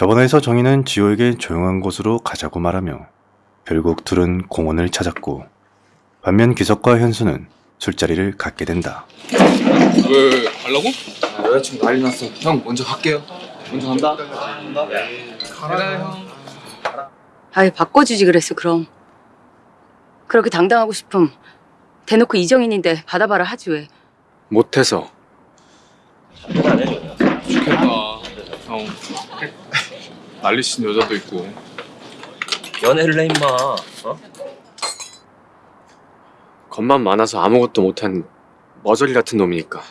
저번에서 정희는 지호에게 조용한 곳으로 가자고 말하며 결국 둘은 공원을 찾았고 반면 기석과 현수는 술자리를 갖게 된다. 왜 가려고? 아, 여자친구 난리 났어. 형 먼저 갈게요. 먼저 간다. 가라 형. 아예 바꿔주지 그랬어 그럼 그렇게 당당하고 싶음 대놓고 이정인인데 받아봐라 하지 왜 못해서. 좋겠다. 형. 난리친 여자도 있고. 연애를 해 임마 어? 겉만 많아서 아무것도 못한 머저리 같은 놈이니까.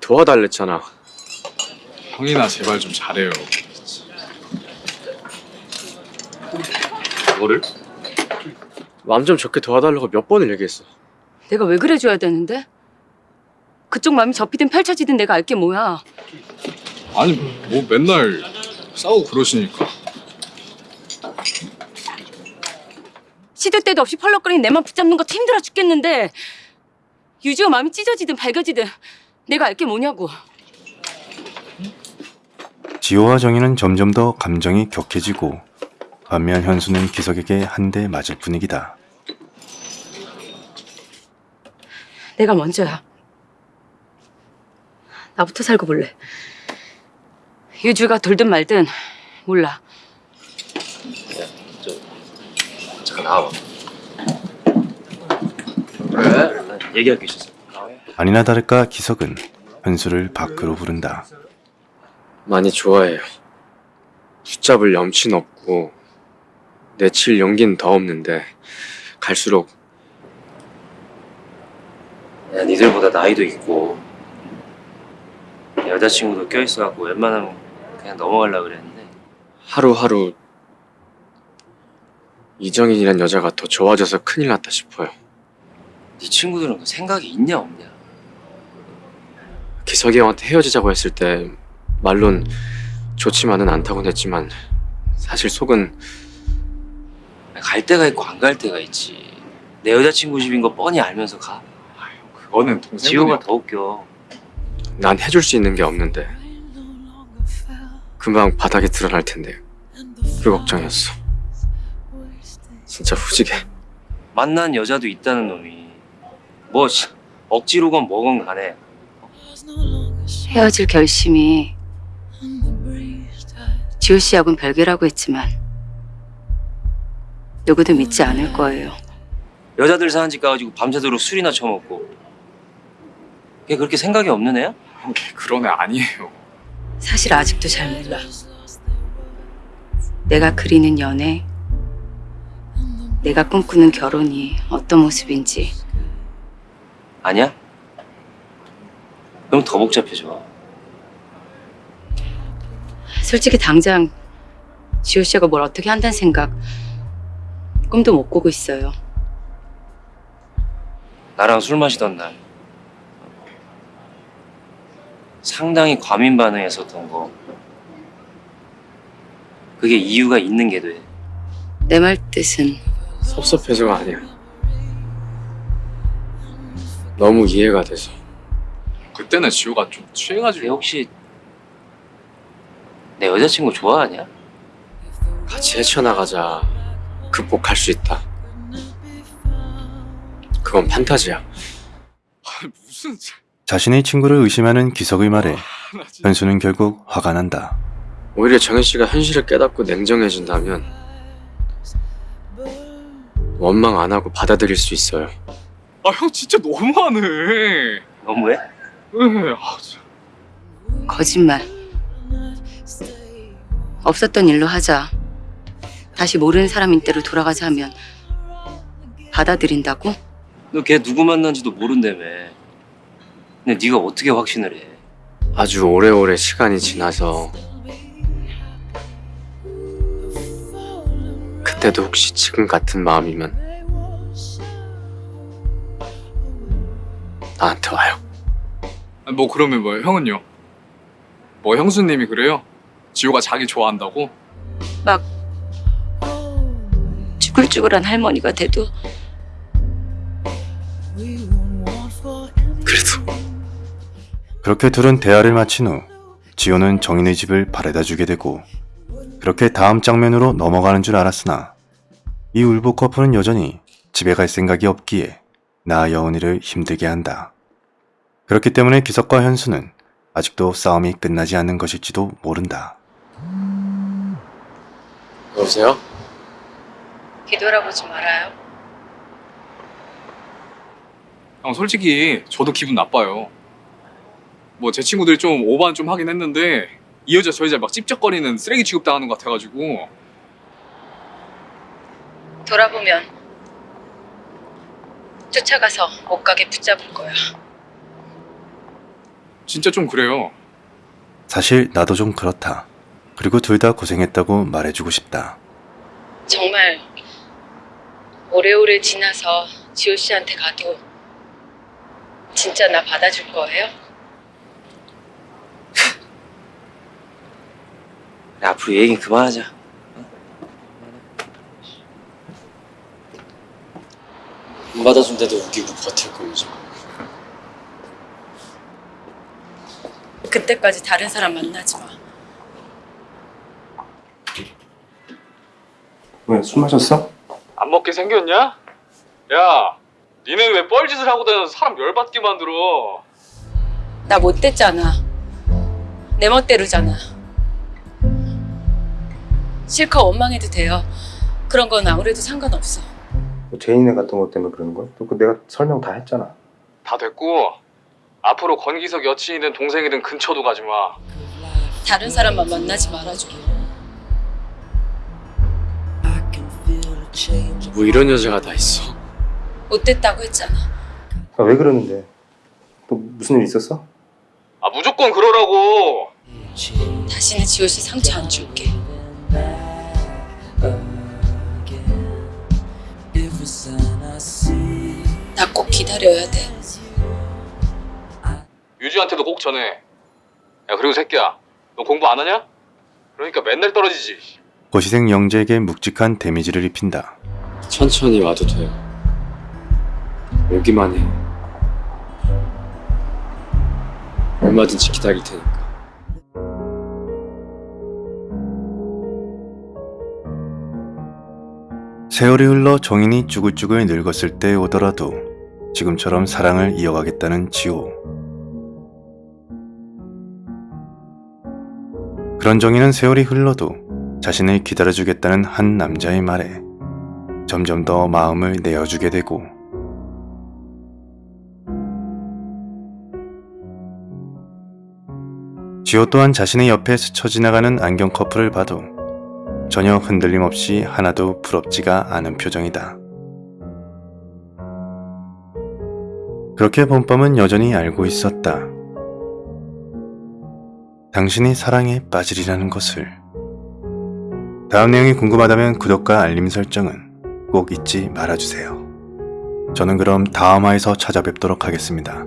도와달랬잖아. 형이나 제발 좀 잘해요. 뭐를? 마음 좀 좋게 도와달라고 몇 번을 얘기했어. 내가 왜 그래줘야 되는데 그쪽 마음이 접히든 펼쳐지든 내가 알게 뭐야 아니 뭐 맨날 싸우고 그러시니까. 시도 때도 없이 펄럭거리는 내맘 붙잡는 것도 힘들어 죽겠는데 유주가 마음이 찢어지든 밝아지든 내가 알게 뭐냐고 지호와 정희는 점점 더 감정이 격해지고 반면 현수는 기석에게 한 대 맞을 분위기다. 내가 먼저야 나부터 살고 볼래 유주가 돌든 말든 몰라 잠깐 나와봐 그래? 난 얘기할 게 있었어 아니나 다를까 기석은 현수를 밖으로 부른다. 많이 좋아해요. 붙잡을 염치는 없고 내칠 용기는 더 없는데 갈수록 야 니들보다 나이도 있고 여자친구도 껴있어갖고 웬만하면 그냥 넘어가려고 그랬는데. 하루하루 이정인이란 여자가 더 좋아져서 큰일 났다 싶어요. 네 친구들은 그 생각이 있냐 없냐? 기석이 형한테 헤어지자고 했을 때 말론 좋지만은 않다곤 했지만 사실 속은 갈 때가 있고 안 갈 때가 있지. 내 여자친구 집인 거 뻔히 알면서 가. 그거는 동생분이 지호가 더 웃겨. 난 해줄 수 있는 게 없는데 금방 바닥에 드러날 텐데 그 걱정이었어. 진짜 후지게. 만난 여자도 있다는 놈이 뭐 씨, 억지로건 뭐건 간에 헤어질 결심이 지호 씨하고는 별개라고 했지만 누구도 믿지 않을 거예요. 여자들 사는 집 가가지고 밤새도록 술이나 처먹고 걔 그렇게 생각이 없는 애야? 형걔 그런 애 아니에요. 사실 아직도 잘 몰라. 내가 그리는 연애, 내가 꿈꾸는 결혼이 어떤 모습인지 아니야? 그럼 더 복잡해져 솔직히 당장 지호 씨가 뭘 어떻게 한다는 생각 꿈도 못 꾸고 있어요. 나랑 술 마시던 날 상당히 과민 반응했었던 거 그게 이유가 있는 게 돼. 내 말 뜻은 섭섭해서가 아니야. 너무 이해가 돼서. 그때는 지호가 좀걔 취해가지고. 혹시 내 여자친구 좋아하냐? 같이 헤쳐나가자. 극복할 수 있다. 그건 판타지야. 아니 무슨 자- 자신의 친구를 의심하는 기석의 말에 나 진짜. 현수는 결국 화가 난다. 오히려 정현 씨가 현실을 깨닫고 냉정해진다면 원망 안 하고 받아들일 수 있어요. 아 형 진짜 너무하네. 너무해? 에, 아, 진짜. 거짓말. 없었던 일로 하자. 다시 모르는 사람인 때로 돌아가자 하면 받아들인다고? 너 걔 누구 만난지도 모른다며. 근데 네가 어떻게 확신을 해? 아주 오래오래 시간이 지나서 그때도 혹시 지금 같은 마음이면 나한테 와요. 뭐 그러면 뭐 형은요? 뭐 형수님이 그래요? 지호가 자기 좋아한다고? 막 쭈글쭈글한 할머니가 돼도 그렇게 둘은 대화를 마친 후 지호는 정인의 집을 바래다 주게 되고 그렇게 다음 장면으로 넘어가는 줄 알았으나 이 울보 커플은 여전히 집에 갈 생각이 없기에 나 여운이를 힘들게 한다. 그렇기 때문에 기석과 현수는 아직도 싸움이 끝나지 않는 것일지도 모른다. 여보세요? 뒤돌아보지 말아요. 형 솔직히 저도 기분 나빠요. 뭐 제 친구들이 좀 오반 좀 하긴 했는데 이 여자 저 여자 막 찝쩍거리는 쓰레기 취급당하는 것 같아가지고 돌아보면 쫓아가서 못 가게 붙잡을 거야. 진짜 좀 그래요. 사실 나도 좀 그렇다. 그리고 둘 다 고생했다고 말해주고 싶다. 정말 오래오래 지나서 지호 씨한테 가도 진짜 나 받아줄 거예요? 그래, 앞으로 얘기 그만하자. 안 받아준데도 우기고 버틸 거면서. 그때까지 다른 사람 만나지 마. 왜 술 마셨어? 안 먹게 생겼냐? 야, 니는 왜 뻘짓을 하고 다녀서 사람 열받게 만들어? 나 못됐잖아. 내 멋대로잖아. 실컷 원망해도 돼요. 그런 건 아무래도 상관없어. 뭐 제인애 같은 것 때문에 그러는 거야? 또그 내가 설명 다 했잖아. 다 됐고 앞으로 권기석 여친이든 동생이든 근처도 가지 마. 다른 사람만 만나지 말아줘. 뭐 이런 여자가 다 있어. 못됐다고 했잖아. 아, 왜 그러는데? 또 무슨 일 있었어? 아 무조건 그러라고. 다시는 지호 씨 상처 안 줄게. 나 꼭 기다려야 돼. 유지한테도 꼭 전해. 야 그리고 새끼야, 너 공부 안 하냐? 그러니까 맨날 떨어지지. 고시생 영재에게 묵직한 데미지를 입힌다. 천천히 와도 돼요. 오기만 해. 얼마든지 기다릴 테니 세월이 흘러 정인이 쭈글쭈글 늙었을 때 오더라도 지금처럼 사랑을 이어가겠다는 지호. 그런 정인은 세월이 흘러도 자신을 기다려주겠다는 한 남자의 말에 점점 더 마음을 내어주게 되고 지호 또한 자신의 옆에 스쳐 지나가는 안경 커플을 봐도 전혀 흔들림 없이 하나도 부럽지가 않은 표정이다. 그렇게 본밤은 여전히 알고 있었다. 당신이 사랑에 빠지리라는 것을. 다음 내용이 궁금하다면 구독과 알림 설정은 꼭 잊지 말아주세요. 저는 그럼 다음 화에서 찾아뵙도록 하겠습니다.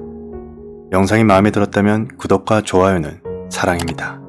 영상이 마음에 들었다면 구독과 좋아요는 사랑입니다.